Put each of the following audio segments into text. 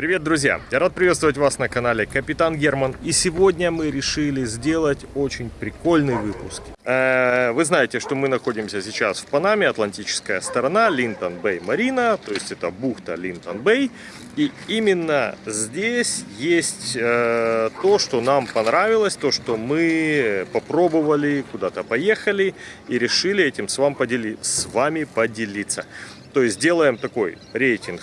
Привет, друзья! Я рад приветствовать вас на канале Капитан Герман. И сегодня мы решили сделать очень прикольный выпуск. Э, вы знаете, что мы находимся сейчас в Панаме, Атлантическая сторона, Линтон Бэй Марина, то есть это бухта Линтон Бэй. И именно здесь есть э, то, что нам понравилось, то, что мы попробовали, куда-то поехали и решили этим с, вами поделиться. То есть делаем такой рейтинг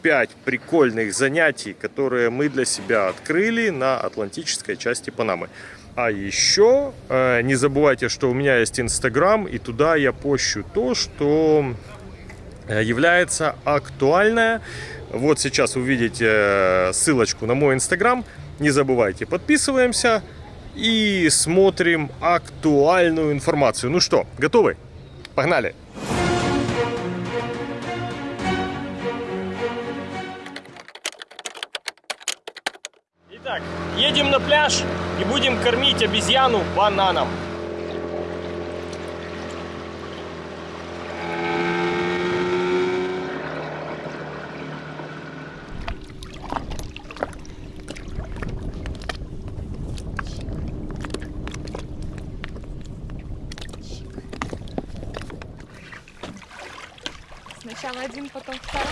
топ-5 прикольных занятий, которые мы для себя открыли на Атлантической части Панамы. А еще э, не забывайте, что у меня есть Инстаграм, и туда я пощу то, что э, является актуальное. Вот сейчас увидите э, ссылочку на мой Инстаграм. Не забывайте, подписываемся и смотрим актуальную информацию. Ну что, готовы? Погнали! Кормить обезьяну бананом. Сначала один, потом второй.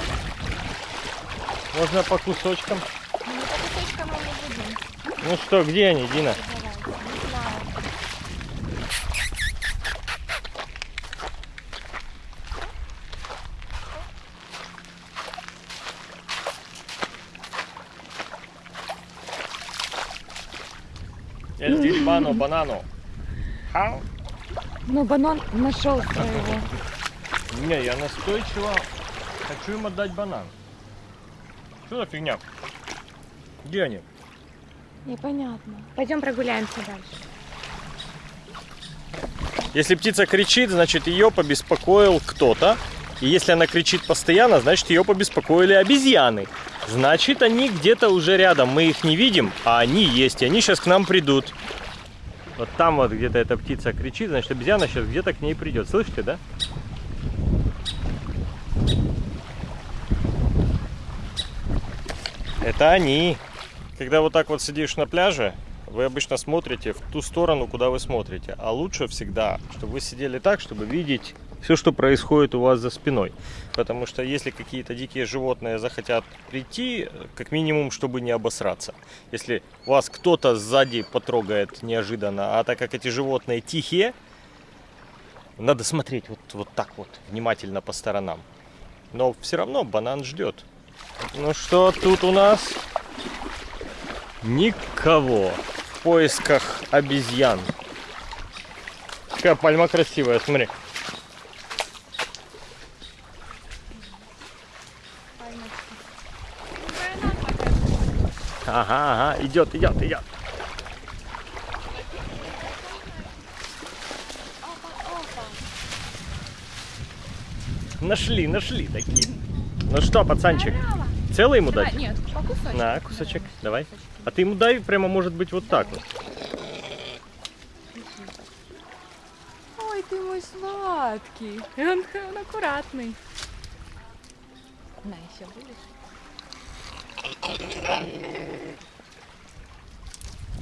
Можно по кусочкам. Ну, по кусочкам мы не будем. Ну что, где они, Дина? Давай. Не знаю. Дерибано банану. Хау? Ну, банан нашел своего. Не, я настойчиво хочу им отдать банан. Что за фигня? Где они? Непонятно. Пойдем прогуляемся дальше. Если птица кричит, значит ее побеспокоил кто-то. И если она кричит постоянно, значит ее побеспокоили обезьяны. Значит они где-то уже рядом. Мы их не видим, а они есть. И они сейчас к нам придут. Вот там вот где-то эта птица кричит, значит обезьяна сейчас где-то к ней придет. Слышите, да? Это они. Когда вот так вот сидишь на пляже, вы обычно смотрите в ту сторону, куда вы смотрите. А лучше всегда, чтобы вы сидели так, чтобы видеть все, что происходит у вас за спиной. Потому что если какие-то дикие животные захотят прийти, как минимум, чтобы не обосраться. Если вас кто-то сзади потрогает неожиданно, а так как эти животные тихие, надо смотреть вот, вот так вот, внимательно по сторонам. Но все равно банан ждет. Ну что тут у нас? Никого. В поисках обезьян. Какая пальма красивая, смотри. Ага, ага, идет, идет, идет. Нашли, нашли такие. Ну что, пацанчик, целый ему дать? Нет, по кусочку. На, кусочек, давай. А ты ему дай прямо, может быть, вот так вот. Ой, ты мой сладкий. Он, он аккуратный. На, еще будешь?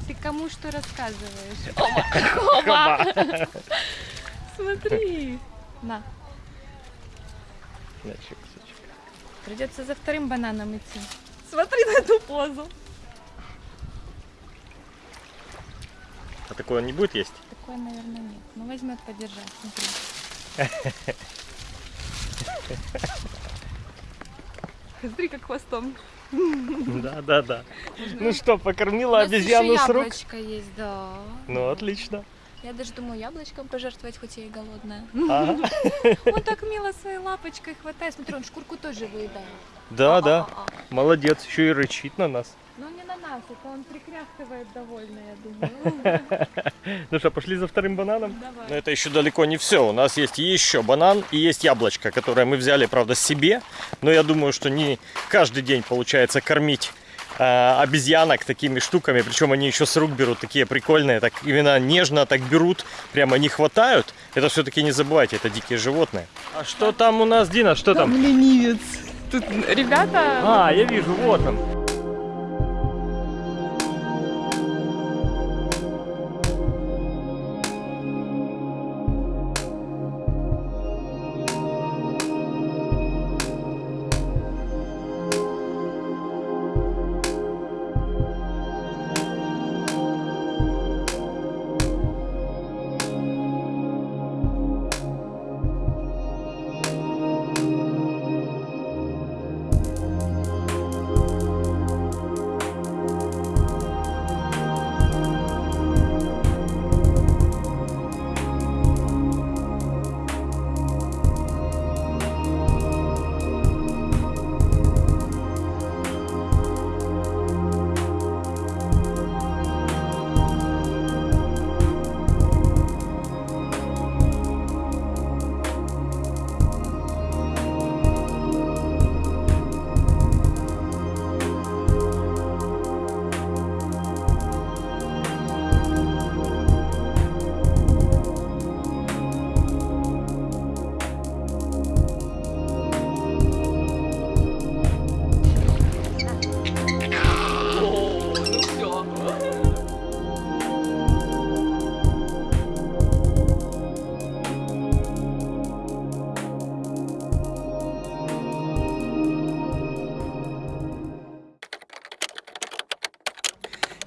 Ты кому что рассказываешь? Ома, Ома. Смотри. На, кусочек. придется за вторым бананом идти. Смотри на эту позу. А такое он не будет есть? Такое, наверное, нет. Ну, возьмет подержать, смотри. Смотри, как хвостом. Да, да, да. Ну что, покормила обезьяну с рук? яблочко есть, да. Ну, отлично. Я даже думаю, яблочком пожертвовать, хоть я и голодная. Ага. Он так мило своей лапочкой хватает. Смотри, он шкурку тоже выедает. Да, да. Молодец, еще и рычит на нас. Это он прикряхтывает довольно, я думаю. Ну что, пошли за вторым бананом? Но Давай. это еще далеко не все. У нас есть еще банан и есть яблочко, которое мы взяли, правда, себе. Но я думаю, что не каждый день получается кормить э, обезьянок такими штуками. Причем они еще с рук берут, такие прикольные. Так именно нежно так берут, прямо не хватают. Это все-таки не забывайте, это дикие животные. А что там у нас, Дина, что там? ленивец. Тут ребята... А, я вижу, вот он.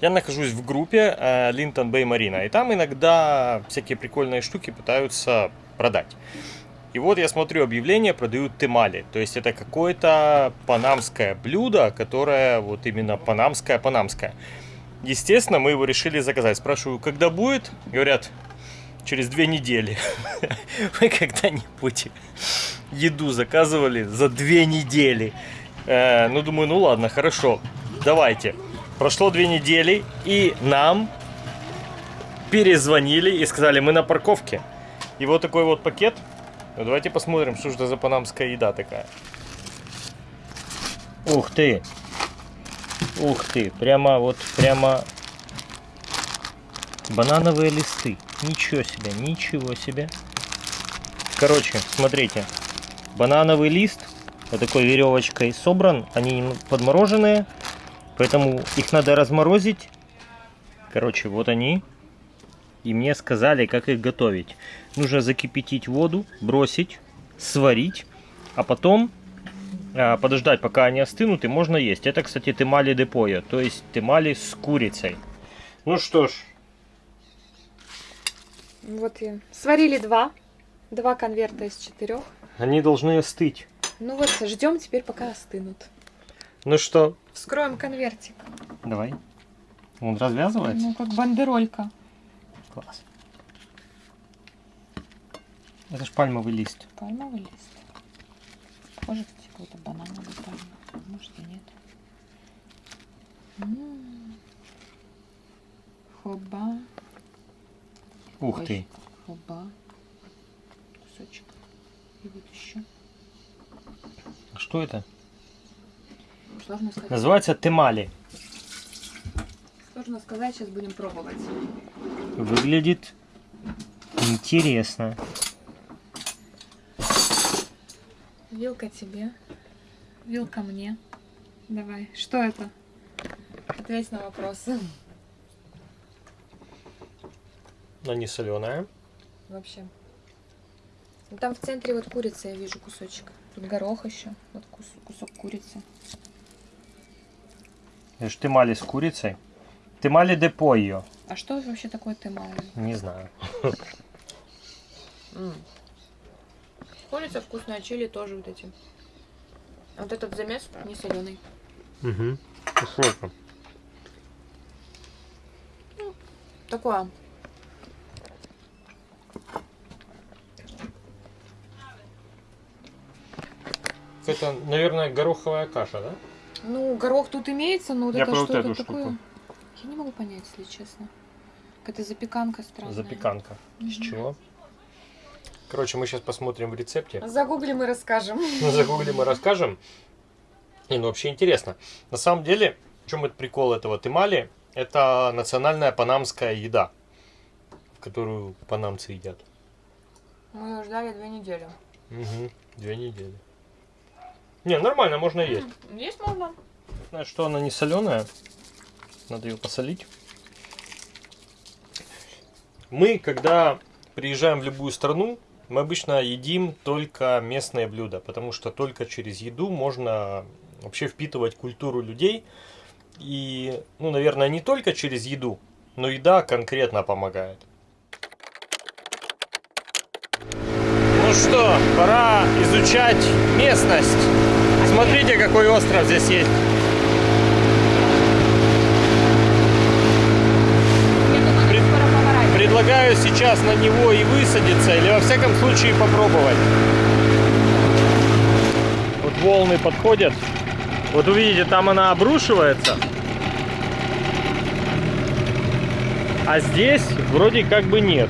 Я нахожусь в группе Линтон Бэй Марина, и там иногда всякие прикольные штуки пытаются продать. И вот я смотрю объявление, продают темали. То есть это какое-то панамское блюдо, которое вот именно панамское-панамское. Естественно, мы его решили заказать. Спрашиваю, когда будет? Говорят, через две недели. Вы когда-нибудь еду заказывали за две недели? Э, ну, думаю, ну ладно, хорошо, давайте. Прошло две недели, и нам перезвонили и сказали, мы на парковке. И вот такой вот пакет. Ну, давайте посмотрим, что же это за панамская еда такая. Ух ты! Ух ты! Прямо вот, прямо банановые листы. Ничего себе, ничего себе. Короче, смотрите. Банановый лист вот такой веревочкой собран. Они подмороженные. Поэтому их надо разморозить. Короче, вот они. И мне сказали, как их готовить. Нужно закипятить воду, бросить, сварить. А потом а, подождать, пока они остынут, и можно есть. Это, кстати, темали депоя. То есть темали с курицей. Ну что ж, Вот и сварили два. Два конверта из четырех. они должны остыть. Ну вот, ждем теперь, пока остынут. Ну что, Вскроем конвертик. давай. Он развязывается? Ну, как бандеролька. Класс. Это ж пальмовый лист. Пальмовый лист. Похоже, кстати, какой-то банановый пальма. Может и нет. М. Хоба. Ух Ой, ты. Хоба. Кусочек. И вот еще. А Что это? Сложно сказать. Называется темали. Сложно сказать, сейчас будем пробовать. Выглядит интересно. Вилка тебе. Вилка мне. Давай. Что это? Ответь на вопросы. Она не соленая. Вообще. Ну, Там в центре вот курица, я вижу кусочек. Тут горох еще. Вот кус- кусок курицы. Это ж темали с курицей. Темали де пойо. А что вообще такое темали? Не знаю. Курица вкусная, чили тоже вот эти. А вот этот замес не соленый. Угу. Что это? Такое. Это, наверное, гороховая каша, да? Ну, горох тут имеется, но вот Я это про что вот это эту такое? штуку. Я не могу понять, если честно. Какая-то запеканка странная. Запеканка. Из чего? Короче, мы сейчас посмотрим в рецепте. Загуглим и расскажем. Мы загуглим и расскажем. Не, ну вообще интересно. На самом деле, в чем это прикол этого темали? Это национальная панамская еда, которую панамцы едят. Мы ее ждали две недели. Угу. Две недели. Не, нормально, можно есть. Есть можно. Знаешь, что она не соленая. Надо ее посолить. Мы, когда приезжаем в любую страну, мы обычно едим только местные блюда, потому что только через еду можно вообще впитывать культуру людей. И, ну, наверное, не только через еду, но еда конкретно помогает. Ну что, пора изучать местность. Смотрите, какой остров здесь есть. Пред- Предлагаю сейчас на него и высадиться, или во всяком случае попробовать. Вот волны подходят. Вот увидите, там она обрушивается. А здесь вроде как бы нет.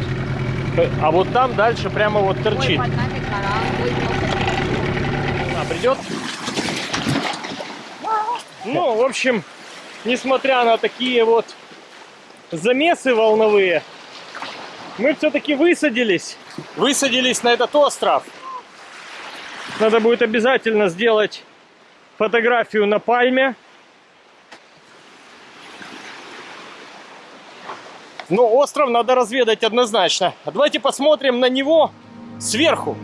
А вот там дальше прямо вот торчит. Она придет? Ну, в общем, несмотря на такие вот замесы волновые, мы все-таки высадились. Высадились на этот остров. Надо будет обязательно сделать фотографию на пальме. Но остров надо разведать однозначно. А давайте посмотрим на него сверху.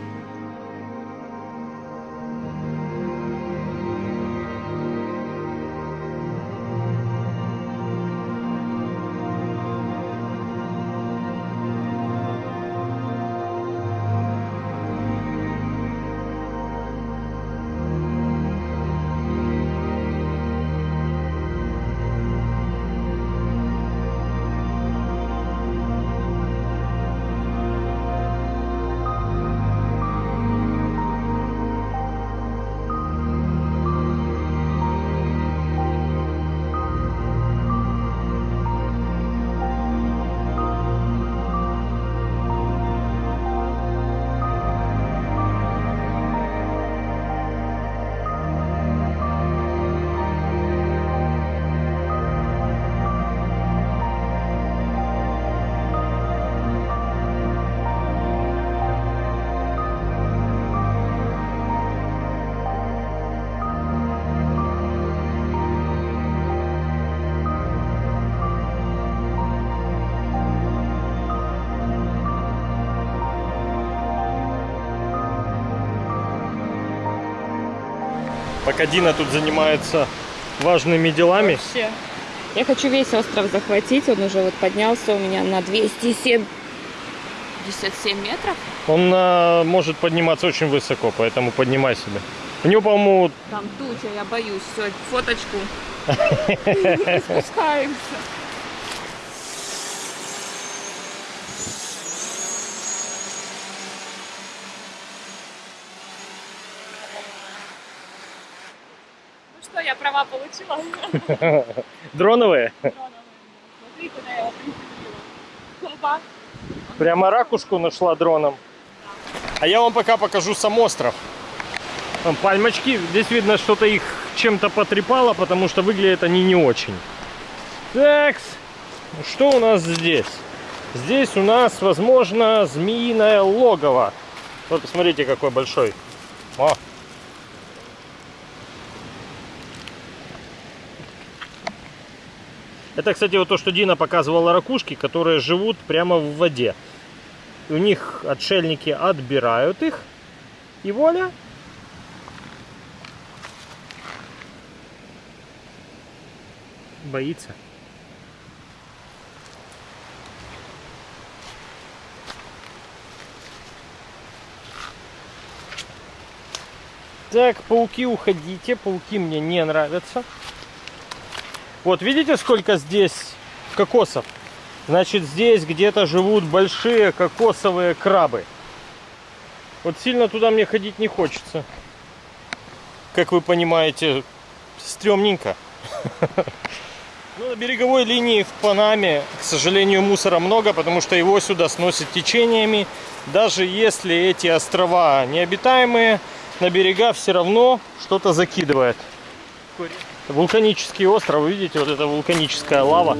Пока Дина тут занимается важными делами. Вообще. Я хочу весь остров захватить. Он уже вот поднялся у меня на 207 57 метров. Он а, может подниматься очень высоко, поэтому поднимай себе. У него, по-моему, Там туча, я боюсь. Все, фоточку. Спускаемся. Ну что, я права получила? дроновые. Смотри, куда я его приземлила. Хопа. Прямо ракушку нашла дроном. А я вам пока покажу сам остров. Там пальмочки. Здесь видно, что-то их чем-то потрепало, потому что выглядят они не очень. Так, что у нас здесь? Здесь у нас, возможно, змеиное логово. Вот посмотрите, какой большой. О. Это, кстати, вот то, что Дина показывала ракушки, которые живут прямо в воде. У них отшельники отбирают их. И воля. Боится. Так, пауки, уходите. Пауки мне не нравятся. Вот видите, сколько здесь кокосов? Значит, здесь где-то живут большие кокосовые крабы. Вот сильно туда мне ходить не хочется. Как вы понимаете, стрёмненько. Ну, на береговой линии в Панаме, к сожалению, мусора много, потому что его сюда сносят течениями. Даже если эти острова необитаемые, на берега все равно что-то закидывает. Вулканический остров, видите, вот это вулканическая лава.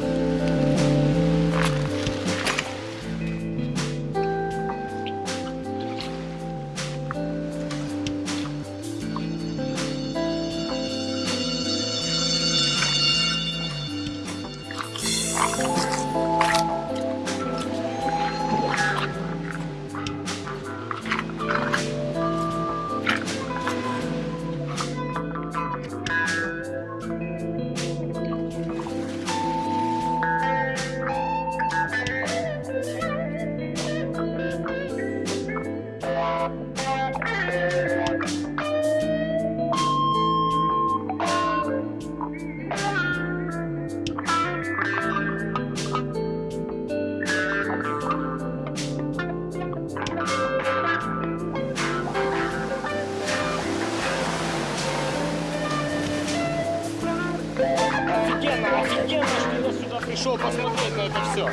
Офигенно, что я сюда пришел посмотреть на это все.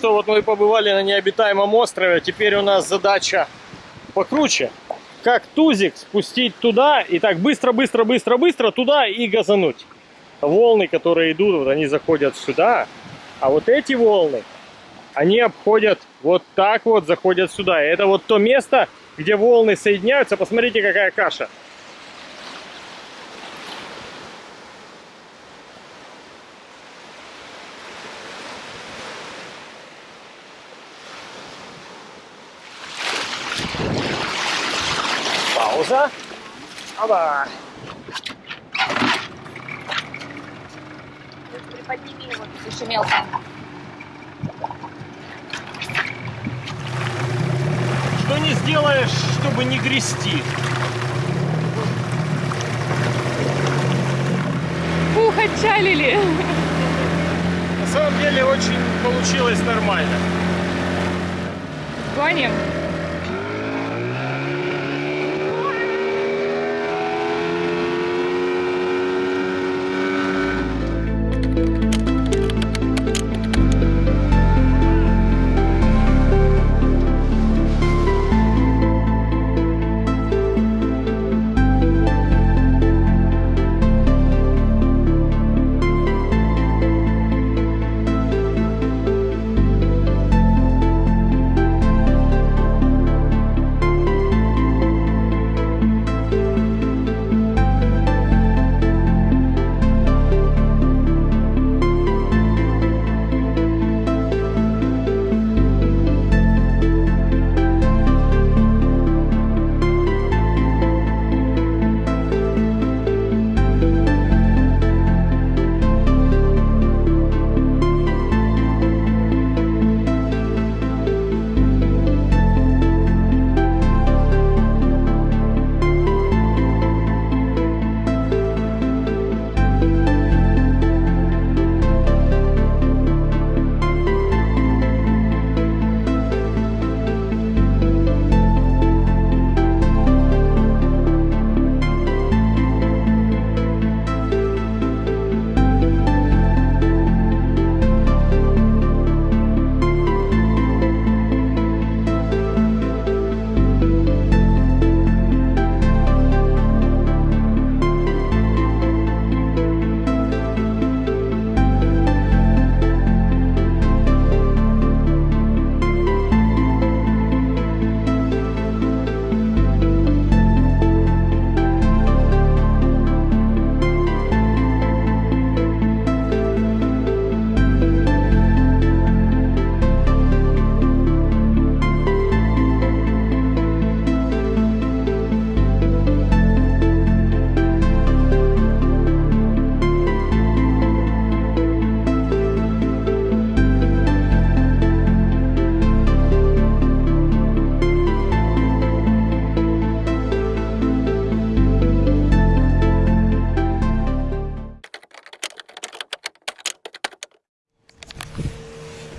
Что, вот мы побывали на необитаемом острове. Теперь у нас задача покруче. Как тузик спустить туда и так быстро, быстро, быстро, быстро туда и газануть. Волны, которые идут, вот они заходят сюда. А вот эти волны, они обходят вот так вот, заходят сюда. И это вот то место, где волны соединяются. Посмотрите, какая каша. Оба. Приподними его, еще мелко. Что не сделаешь, чтобы не грести? Фух, отчалили. На самом деле очень получилось нормально. Гоним.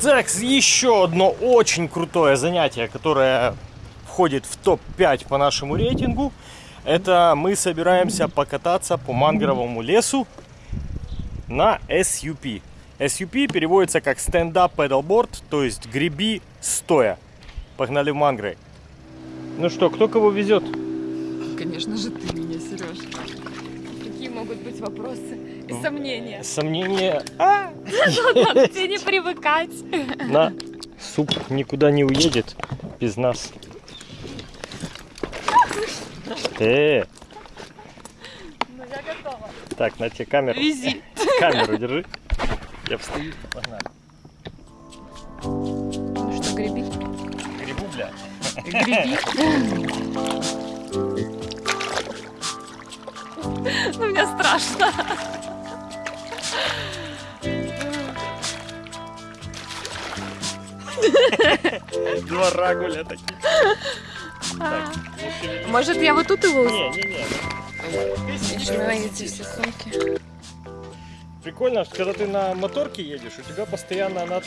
Так, еще одно очень крутое занятие, которое входит в топ-5 по нашему рейтингу. Это мы собираемся покататься по мангровому лесу на SUP. SUP переводится как stand-up paddleboard, то есть греби стоя. Погнали в мангры. Ну что, кто кого везет? Конечно же ты меня, Сереж. Какие могут быть вопросы сомнения? Сомнения. А! Тебе не привыкать. На, суп никуда не уедет без нас. Э, Ну я готова. так, на тебе камеру. Вези. Камеру держи. Я встаю. Погнали. Ну что, греби? Грибу, бля. Греби. Ну мне страшно. Два рагуля таких. Так, не шевелись. Может я вот тут его Не, не, не. Ты ты эти все сумки. Прикольно, что когда ты на моторке едешь, у тебя постоянно она...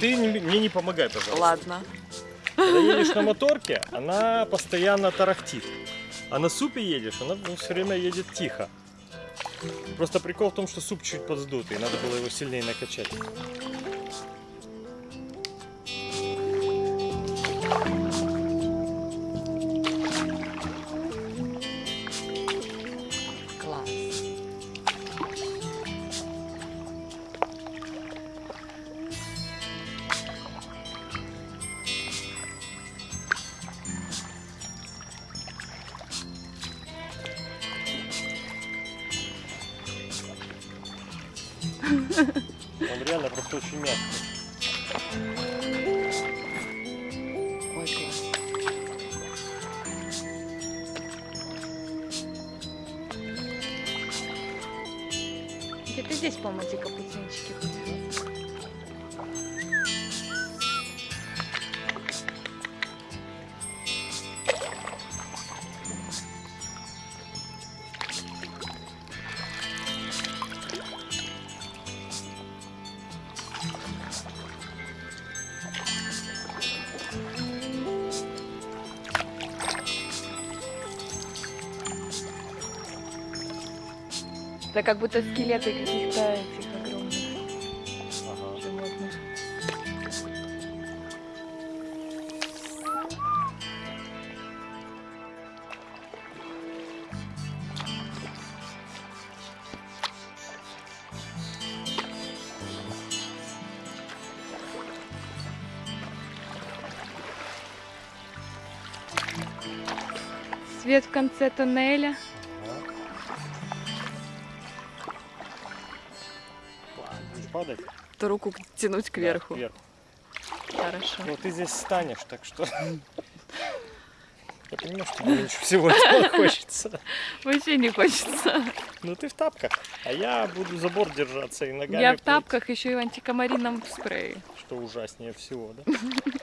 Ты не- мне не помогай, пожалуйста. Ладно. Когда едешь на моторке, она постоянно тарахтит. А на супе едешь, она все время едет тихо. Просто прикол в том, что суп чуть подсдутый, надо было его сильнее накачать. Где-то здесь, по-моему, эти как будто скелеты каких-то этих огромных Ага. животных. Свет в конце тоннеля. Падать? То руку тянуть кверху. Да, кверху. Хорошо. Ну, ты здесь станешь, так что... Я понимаю, что меньше всего этого хочется. Вообще не хочется. Ну ты в тапках, а я буду забор держаться и ногами Я в тапках еще и в антикомарином спрее. Что ужаснее всего, да?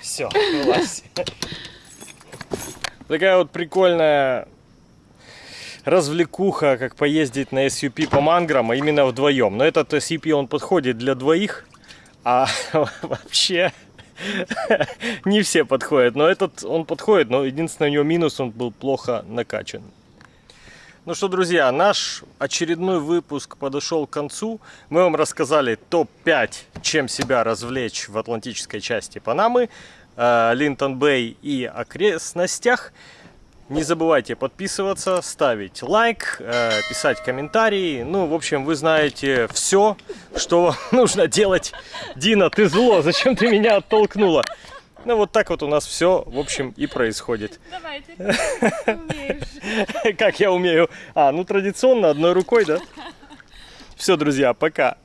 Все. Такая вот прикольная развлекуха, как поездить на SUP по манграм, а именно вдвоем. Но этот SUP, он подходит для двоих, а вообще не все подходят. Но этот, он подходит, но единственный у него минус, он был плохо накачан. Ну что, друзья, наш очередной выпуск подошел к концу. Мы вам рассказали топ-5, чем себя развлечь в атлантической части Панамы, э, Линтон-Бэй и окрестностях. Не забывайте подписываться, ставить лайк, э, писать комментарии. Ну, в общем, вы знаете все, что вам нужно делать. Дина, ты зло, зачем ты меня оттолкнула? Ну, вот так вот у нас все, в общем, и происходит. Давай, ты умеешь. Как я умею? А, ну традиционно, одной рукой, да? Все, друзья, пока.